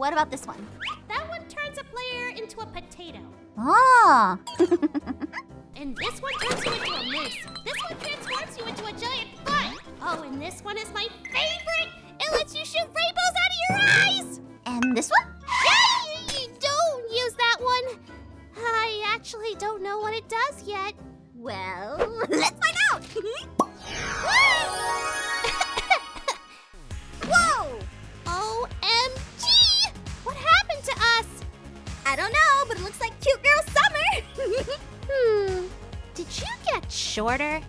what about this one? That one turns a player into a potato. Ah. And this one turns you into a moose. This one transforms you into a giant butt. Oh, and this one is my favorite. It lets you shoot rainbows out of your eyes. and this one? Hey, don't use that one. I actually don't know what it does yet. Well, I don't know, but it looks like cute girl summer! hmm, did you get shorter?